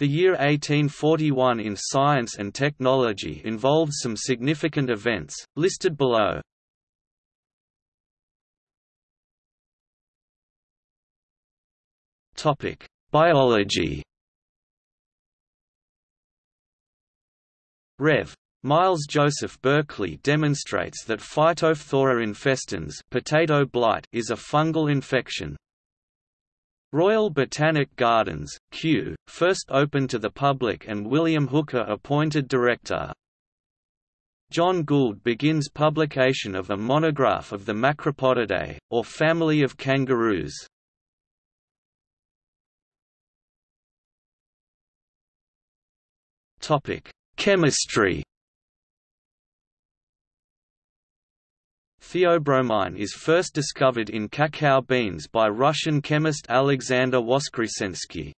The year 1841 in science and technology involved some significant events, listed below. Biology Rev. Miles Joseph Berkeley demonstrates that Phytophthora infestans potato blight is a fungal infection. Royal Botanic Gardens, Kew, first opened to the public and William Hooker appointed director. John Gould begins publication of a monograph of the Macropodidae, or family of kangaroos. Chemistry Theobromine is first discovered in cacao beans by Russian chemist Alexander Voskresensky.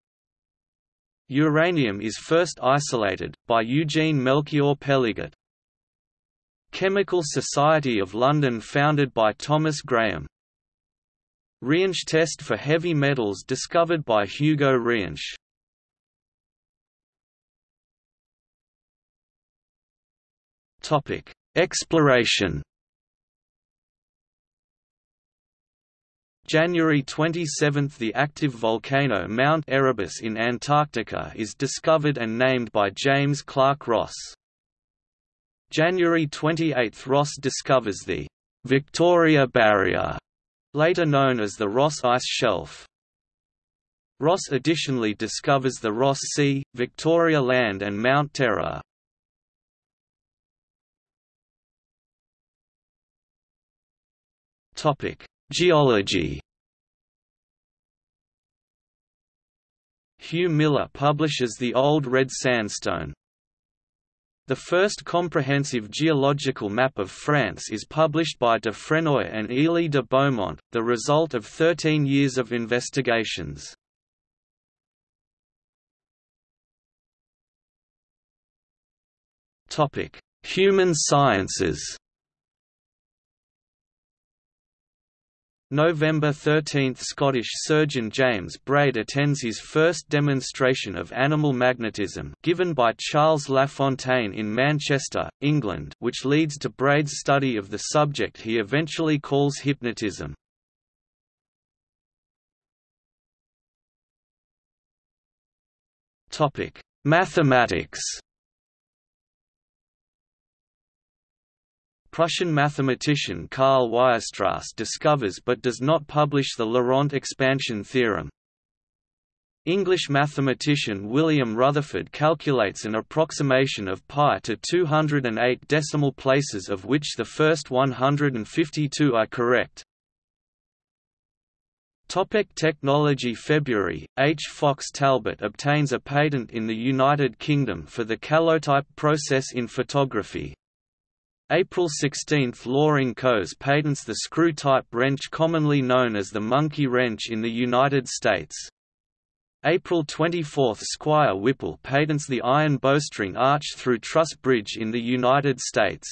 Uranium is first isolated, by Eugene Melchior Peligot. Chemical Society of London founded by Thomas Graham. Reinsch test for heavy metals discovered by Hugo Reinsch. Exploration January 27 – The active volcano Mount Erebus in Antarctica is discovered and named by James Clark Ross. January 28 – Ross discovers the «Victoria Barrier», later known as the Ross Ice Shelf. Ross additionally discovers the Ross Sea, Victoria Land and Mount Terror. Geology Hugh Miller publishes The Old Red Sandstone. The first comprehensive geological map of France is published by Dufrénoy and Élie de Beaumont, the result of 13 years of investigations. Human sciences November 13 – Scottish surgeon James Braid attends his first demonstration of animal magnetism given by Charles Lafontaine in Manchester, England which leads to Braid's study of the subject he eventually calls hypnotism. Mathematics Prussian mathematician Karl Weierstrass discovers but does not publish the Laurent expansion theorem. English mathematician William Rutherford calculates an approximation of pi to 208 decimal places of which the first 152 are correct. Topic technology February, H. Fox Talbot obtains a patent in the United Kingdom for the calotype process in photography, April 16 – Loring Coes patents the screw-type wrench commonly known as the monkey wrench in the United States. April 24 – Squire Whipple patents the iron bowstring arch through truss bridge in the United States.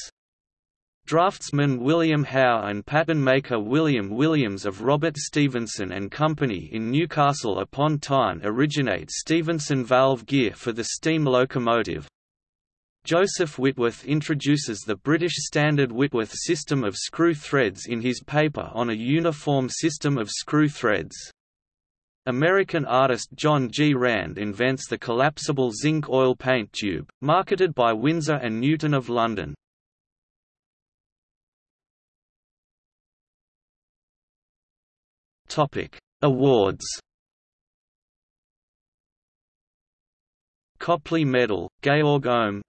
Draftsman William Howe and pattern maker William Williams of Robert Stephenson and Company in Newcastle upon Tyne originate Stephenson valve gear for the steam locomotive. Joseph Whitworth introduces the British Standard Whitworth system of screw threads in his paper on a uniform system of screw threads. American artist John G. Rand invents the collapsible zinc oil paint tube, marketed by Winsor & Newton of London. Awards Copley Medal, Georg Ohm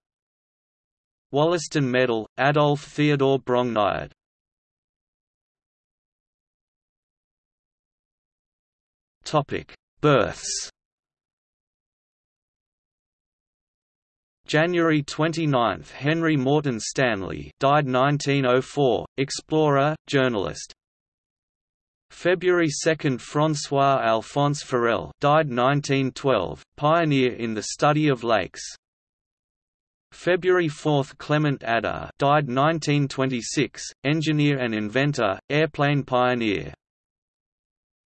Wollaston Medal, Adolf Theodor Brongniart Topic: Births. January 29, Henry Morton Stanley, died 1904, explorer, journalist. February 2, François Alphonse Forel, died 1912, pioneer in the study of lakes. February 4 – Clement Ader died 1926, engineer and inventor, airplane pioneer.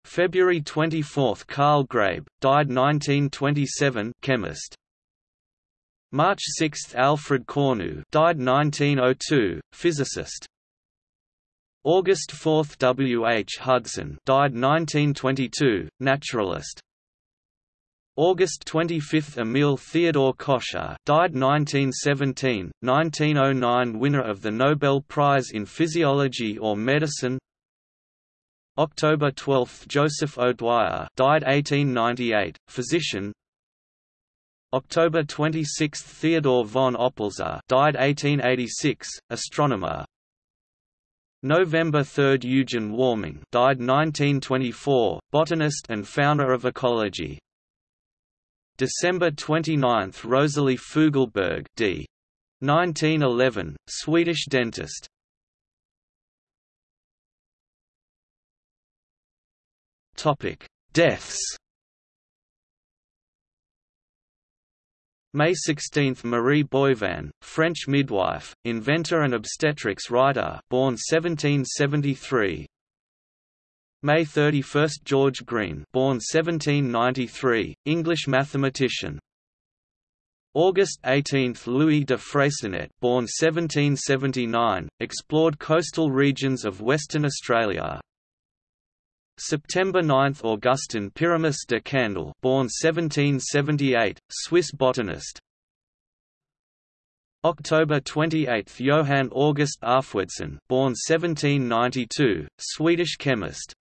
February 24 – Carl Graebe, died 1927 chemist. March 6 – Alfred Cornu died 1902, physicist. August 4 – W. H. Hudson died 1922, naturalist. August 25 – Emil Theodor Kocher died 1917, 1909 winner of the Nobel Prize in Physiology or Medicine. October 12 – Joseph O'Dwyer died 1898, physician. October 26 – Theodor von Oppolzer died 1886, astronomer. November 3 – Eugen Warming died 1924, botanist and founder of ecology December 29 – Rosalie Fougelberg d. 1911, Swedish dentist Topic: Deaths May 16 – Marie Boivin, French midwife, inventor and obstetrics writer born 1773 May 31 – George Green born 1793, English mathematician. August 18 – Louis de Freycinet born 1779, explored coastal regions of Western Australia. September 9 – Augustin Pyramus de Candolle born 1778, Swiss botanist. October 28 – Johann August Arfwedson born 1792, Swedish chemist